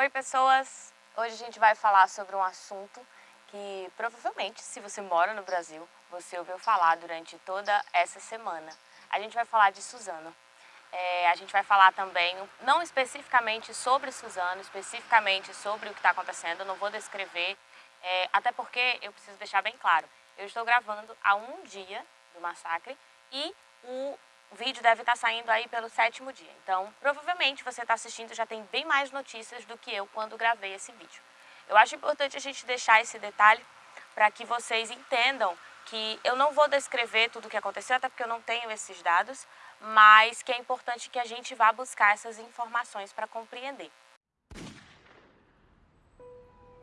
Oi pessoas! Hoje a gente vai falar sobre um assunto que provavelmente, se você mora no Brasil, você ouviu falar durante toda essa semana. A gente vai falar de Suzano. É, a gente vai falar também, não especificamente sobre Suzano, especificamente sobre o que está acontecendo, não vou descrever, é, até porque eu preciso deixar bem claro, eu estou gravando há um dia do massacre e o vídeo deve estar saindo aí pelo sétimo dia. Então, provavelmente você está assistindo já tem bem mais notícias do que eu quando gravei esse vídeo. Eu acho importante a gente deixar esse detalhe para que vocês entendam que eu não vou descrever tudo o que aconteceu, até porque eu não tenho esses dados, mas que é importante que a gente vá buscar essas informações para compreender.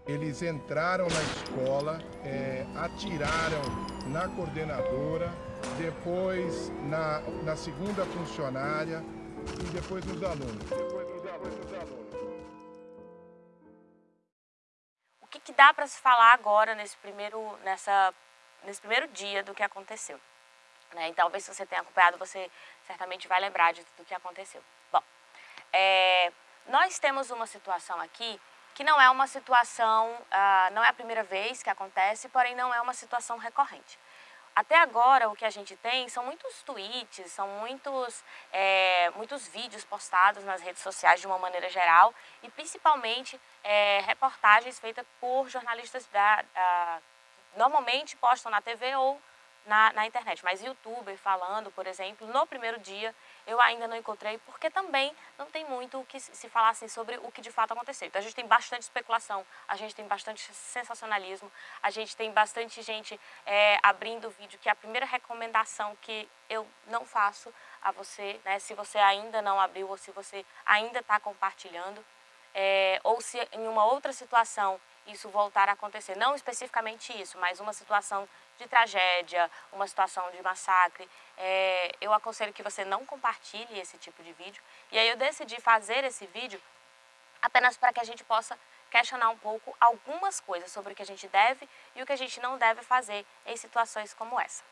Eles entraram na escola, é, atiraram na coordenadora, depois na, na segunda funcionária e depois nos alunos. O que, que dá para se falar agora nesse primeiro, nessa, nesse primeiro dia do que aconteceu? Né? Então, talvez se você tenha acompanhado, você certamente vai lembrar de tudo que aconteceu. Bom, é, nós temos uma situação aqui que não é uma situação, uh, não é a primeira vez que acontece, porém não é uma situação recorrente. Até agora o que a gente tem são muitos tweets, são muitos, é, muitos vídeos postados nas redes sociais de uma maneira geral e principalmente é, reportagens feitas por jornalistas da, uh, normalmente postam na TV ou na, na internet, mas youtuber falando, por exemplo, no primeiro dia eu ainda não encontrei, porque também não tem muito o que se falar assim, sobre o que de fato aconteceu. Então a gente tem bastante especulação, a gente tem bastante sensacionalismo, a gente tem bastante gente é, abrindo vídeo, que é a primeira recomendação que eu não faço a você, né, se você ainda não abriu ou se você ainda está compartilhando, é, ou se em uma outra situação isso voltar a acontecer. Não especificamente isso, mas uma situação de tragédia, uma situação de massacre, é, eu aconselho que você não compartilhe esse tipo de vídeo. E aí eu decidi fazer esse vídeo apenas para que a gente possa questionar um pouco algumas coisas sobre o que a gente deve e o que a gente não deve fazer em situações como essa.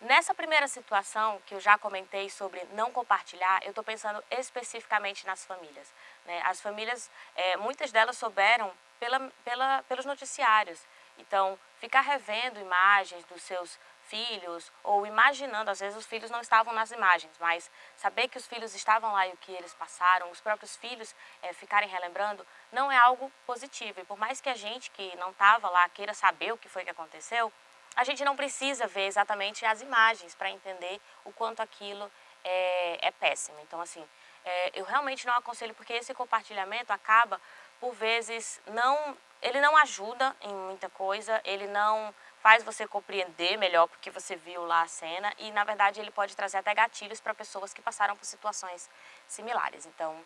Nessa primeira situação, que eu já comentei sobre não compartilhar, eu estou pensando especificamente nas famílias. Né? As famílias, é, muitas delas souberam pela, pela, pelos noticiários. Então, ficar revendo imagens dos seus filhos ou imaginando, às vezes os filhos não estavam nas imagens, mas saber que os filhos estavam lá e o que eles passaram, os próprios filhos é, ficarem relembrando, não é algo positivo. E por mais que a gente que não estava lá queira saber o que foi que aconteceu, a gente não precisa ver exatamente as imagens para entender o quanto aquilo é, é péssimo. Então, assim, é, eu realmente não aconselho, porque esse compartilhamento acaba, por vezes, não ele não ajuda em muita coisa, ele não faz você compreender melhor porque você viu lá a cena e, na verdade, ele pode trazer até gatilhos para pessoas que passaram por situações similares. Então,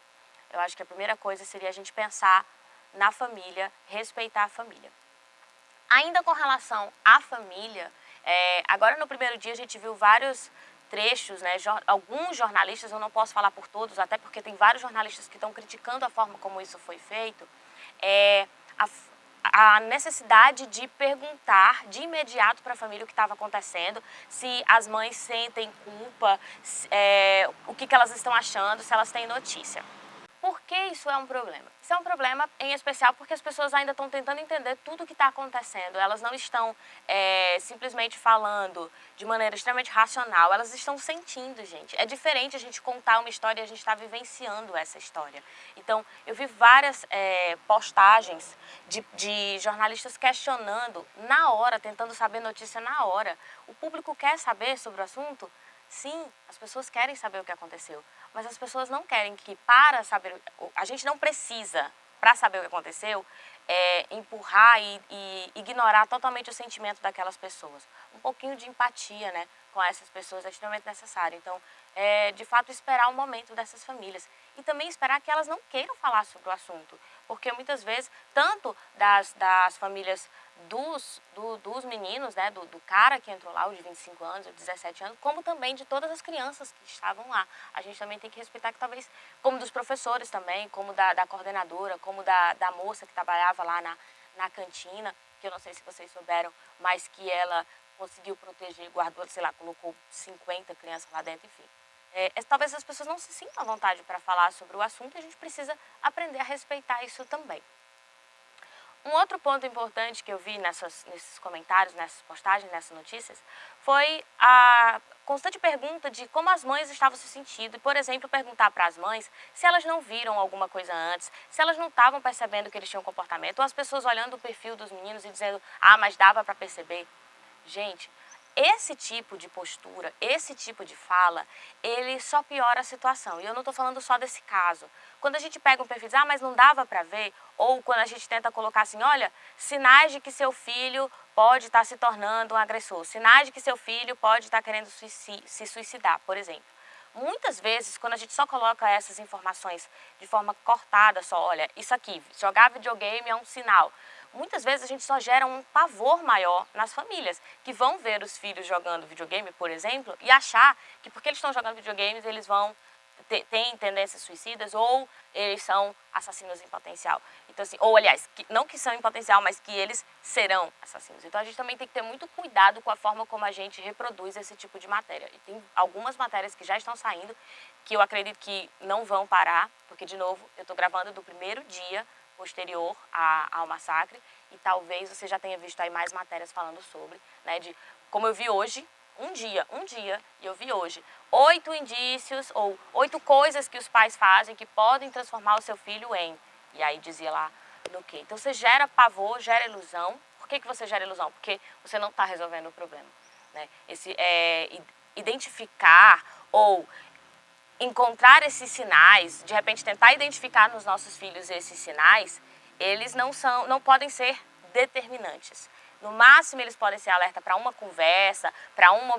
eu acho que a primeira coisa seria a gente pensar na família, respeitar a família. Ainda com relação à família, é, agora no primeiro dia a gente viu vários trechos, né, alguns jornalistas, eu não posso falar por todos, até porque tem vários jornalistas que estão criticando a forma como isso foi feito, é, a, a necessidade de perguntar de imediato para a família o que estava acontecendo, se as mães sentem culpa, se, é, o que, que elas estão achando, se elas têm notícia. Por que isso é um problema? Isso é um problema em especial porque as pessoas ainda estão tentando entender tudo o que está acontecendo. Elas não estão é, simplesmente falando de maneira extremamente racional, elas estão sentindo, gente. É diferente a gente contar uma história e a gente está vivenciando essa história. Então, eu vi várias é, postagens de, de jornalistas questionando na hora, tentando saber notícia na hora. O público quer saber sobre o assunto? Sim, as pessoas querem saber o que aconteceu, mas as pessoas não querem que para saber, a gente não precisa, para saber o que aconteceu, é, empurrar e, e, ignorar totalmente o sentimento daquelas pessoas. Um pouquinho de empatia né, com essas pessoas é extremamente necessário. Então, é, de fato, esperar o momento dessas famílias. E também esperar que elas não queiram falar sobre o assunto. Porque muitas vezes, tanto das, das famílias dos, do, dos meninos, né, do, do, cara que entrou lá, o de 25 anos, o de 17 anos, como também de todas as crianças que estavam lá. A gente também tem que respeitar que talvez, como dos professores também, como da, da coordenadora, como da, da moça que trabalhava lá na, na cantina, que eu não sei se vocês souberam, mas que ela conseguiu proteger, guardou, sei lá, colocou 50 crianças lá dentro, enfim. É, talvez as pessoas não se sintam à vontade para falar sobre o assunto e a gente precisa aprender a respeitar isso também. Um outro ponto importante que eu vi nessas, nesses comentários, nessas postagens, nessas notícias, foi a constante pergunta de como as mães estavam se sentindo. Por exemplo, perguntar para as mães se elas não viram alguma coisa antes, se elas não estavam percebendo que eles tinham comportamento, ou as pessoas olhando o perfil dos meninos e dizendo, ah, mas dava para perceber. Gente, esse tipo de postura, esse tipo de fala, ele só piora a situação. E eu não estou falando só desse caso. Quando a gente pega um perfil e diz, ah, mas não dava para ver, ou quando a gente tenta colocar assim, olha, sinais de que seu filho pode estar tá se tornando um agressor, sinais de que seu filho pode estar tá querendo se suicidar, por exemplo. Muitas vezes, quando a gente só coloca essas informações de forma cortada, só, olha, isso aqui, jogar videogame é um sinal muitas vezes a gente só gera um pavor maior nas famílias, que vão ver os filhos jogando videogame, por exemplo, e achar que porque eles estão jogando videogames, eles vão ter tendências suicidas ou eles são assassinos em potencial. Então, assim, ou aliás, que, não que são em potencial, mas que eles serão assassinos. Então a gente também tem que ter muito cuidado com a forma como a gente reproduz esse tipo de matéria. E tem algumas matérias que já estão saindo, que eu acredito que não vão parar, porque, de novo, eu estou gravando do primeiro dia posterior a, ao massacre e talvez você já tenha visto aí mais matérias falando sobre, né, de como eu vi hoje, um dia, um dia, e eu vi hoje, oito indícios ou oito coisas que os pais fazem que podem transformar o seu filho em, e aí dizia lá no que. Então você gera pavor, gera ilusão. Por que, que você gera ilusão? Porque você não está resolvendo o problema. Né? Esse, é, identificar ou encontrar esses sinais, de repente tentar identificar nos nossos filhos esses sinais, eles não, são, não podem ser determinantes. No máximo, eles podem ser alerta para uma conversa, para uma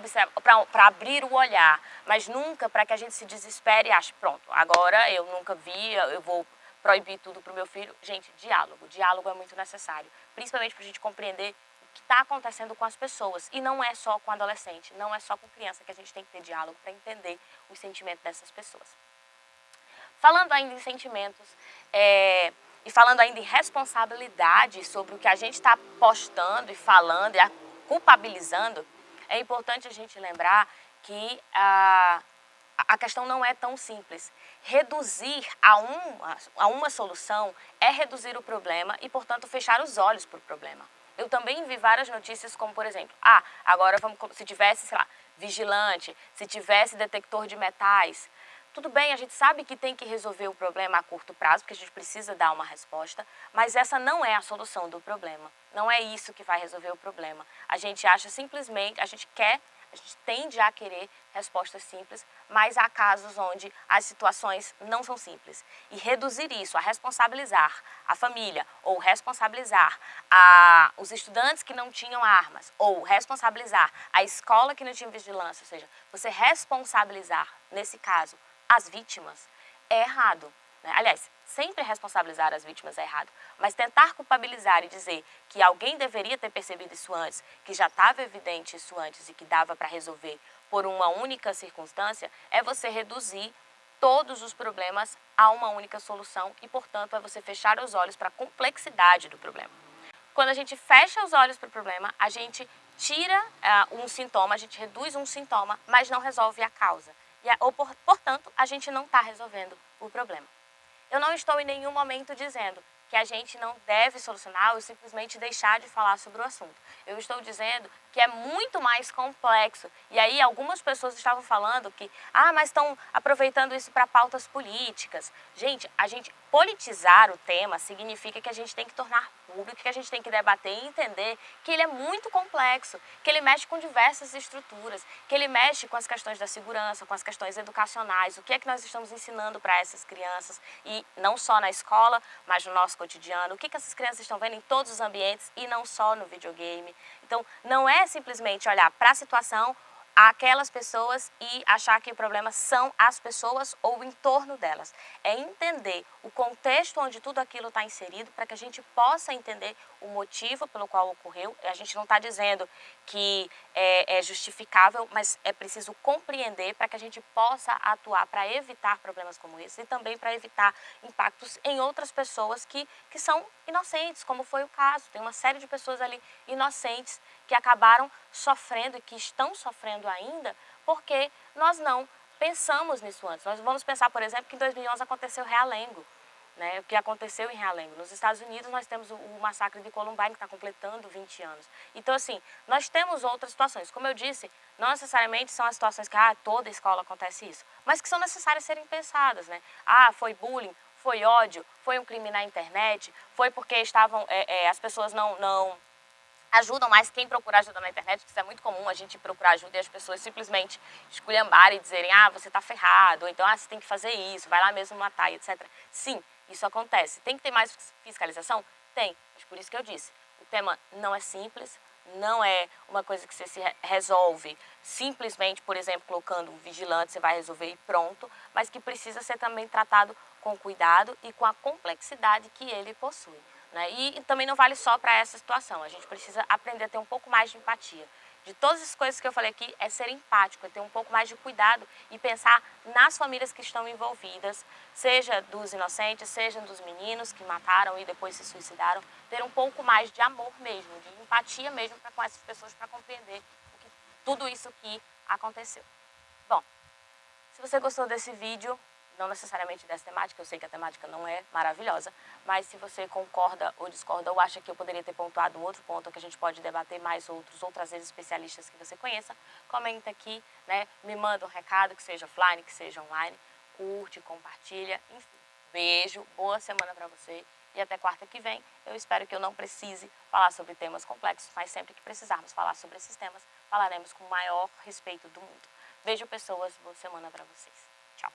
para abrir o olhar, mas nunca para que a gente se desespere e ache, pronto, agora eu nunca vi, eu vou proibir tudo para o meu filho. Gente, diálogo, diálogo é muito necessário, principalmente para a gente compreender que está acontecendo com as pessoas. E não é só com adolescente, não é só com criança que a gente tem que ter diálogo para entender os sentimentos dessas pessoas. Falando ainda em sentimentos, é, e falando ainda em responsabilidade sobre o que a gente está postando e falando e culpabilizando, é importante a gente lembrar que a, a questão não é tão simples. Reduzir a uma, a uma solução é reduzir o problema e, portanto, fechar os olhos para o problema. Eu também vi várias notícias como, por exemplo, ah, agora vamos, se tivesse, sei lá, vigilante, se tivesse detector de metais, tudo bem, a gente sabe que tem que resolver o problema a curto prazo, porque a gente precisa dar uma resposta, mas essa não é a solução do problema. Não é isso que vai resolver o problema. A gente acha simplesmente, a gente quer a gente tende a querer respostas simples, mas há casos onde as situações não são simples. E reduzir isso, a responsabilizar a família, ou responsabilizar a, os estudantes que não tinham armas, ou responsabilizar a escola que não tinha vigilância, ou seja, você responsabilizar, nesse caso, as vítimas, é errado. Né? Aliás, sempre responsabilizar as vítimas é errado, mas tentar culpabilizar e dizer que alguém deveria ter percebido isso antes, que já estava evidente isso antes e que dava para resolver por uma única circunstância, é você reduzir todos os problemas a uma única solução e, portanto, é você fechar os olhos para a complexidade do problema. Quando a gente fecha os olhos para o problema, a gente tira uh, um sintoma, a gente reduz um sintoma, mas não resolve a causa. E, ou, por, portanto, a gente não está resolvendo o problema. Eu não estou em nenhum momento dizendo que a gente não deve solucionar ou simplesmente deixar de falar sobre o assunto. Eu estou dizendo que é muito mais complexo. E aí algumas pessoas estavam falando que, ah, mas estão aproveitando isso para pautas políticas. Gente, a gente politizar o tema significa que a gente tem que tornar público, que a gente tem que debater e entender que ele é muito complexo, que ele mexe com diversas estruturas, que ele mexe com as questões da segurança, com as questões educacionais, o que é que nós estamos ensinando para essas crianças e não só na escola, mas no nosso cotidiano, o que, que essas crianças estão vendo em todos os ambientes e não só no videogame. Então, não é simplesmente olhar para a situação, aquelas pessoas e achar que o problema são as pessoas ou o entorno delas. É entender o contexto onde tudo aquilo está inserido para que a gente possa entender o motivo pelo qual ocorreu. A gente não está dizendo que é, é, justificável, mas é preciso compreender para que a gente possa atuar para evitar problemas como esse e também para evitar impactos em outras pessoas que, que são inocentes, como foi o caso. Tem uma série de pessoas ali inocentes que acabaram sofrendo e que estão sofrendo ainda porque nós não pensamos nisso antes. Nós vamos pensar, por exemplo, que em 2011 aconteceu Realengo, né, o que aconteceu em Realengo. Nos Estados Unidos nós temos o, o massacre de Columbine, que está completando 20 anos. Então, assim, nós temos outras situações. Como eu disse, não necessariamente são as situações que, ah, toda escola acontece isso, mas que são necessárias serem pensadas, né? Ah, foi bullying, foi ódio, foi um crime na internet, foi porque estavam, é, é, as pessoas não, não ajudam mais quem procura ajuda na internet, que isso é muito comum, a gente procurar ajuda e as pessoas simplesmente esculhambarem e dizerem, ah, você está ferrado, ou então, ah, você tem que fazer isso, vai lá mesmo matar, etc. Sim, isso acontece. Tem que ter mais fiscalização? Tem, mas por isso que eu disse, o tema não é simples, não é uma coisa que você se resolve simplesmente, por exemplo, colocando um vigilante, você vai resolver e pronto, mas que precisa ser também tratado com cuidado e com a complexidade que ele possui. Né? E, também não vale só para essa situação, a gente precisa aprender a ter um pouco mais de empatia. De todas as coisas que eu falei aqui, é ser empático, é ter um pouco mais de cuidado e pensar nas famílias que estão envolvidas, seja dos inocentes, seja dos meninos que mataram e depois se suicidaram, ter um pouco mais de amor mesmo, de empatia mesmo para com essas pessoas, para compreender que, tudo isso que aconteceu. Bom, se você gostou desse vídeo, não necessariamente dessa temática, eu sei que a temática não é maravilhosa, mas se você concorda ou discorda ou acha que eu poderia ter pontuado outro ponto que a gente pode debater mais outros, outras vezes especialistas que você conheça, comenta aqui, né? me manda um recado, que seja offline, que seja online, curte, compartilha, enfim. Beijo, boa semana para você e até quarta que vem. Eu espero que eu não precise falar sobre temas complexos, mas sempre que precisarmos falar sobre esses temas, falaremos com o maior respeito do mundo. Beijo, pessoas, boa semana para vocês. Tchau.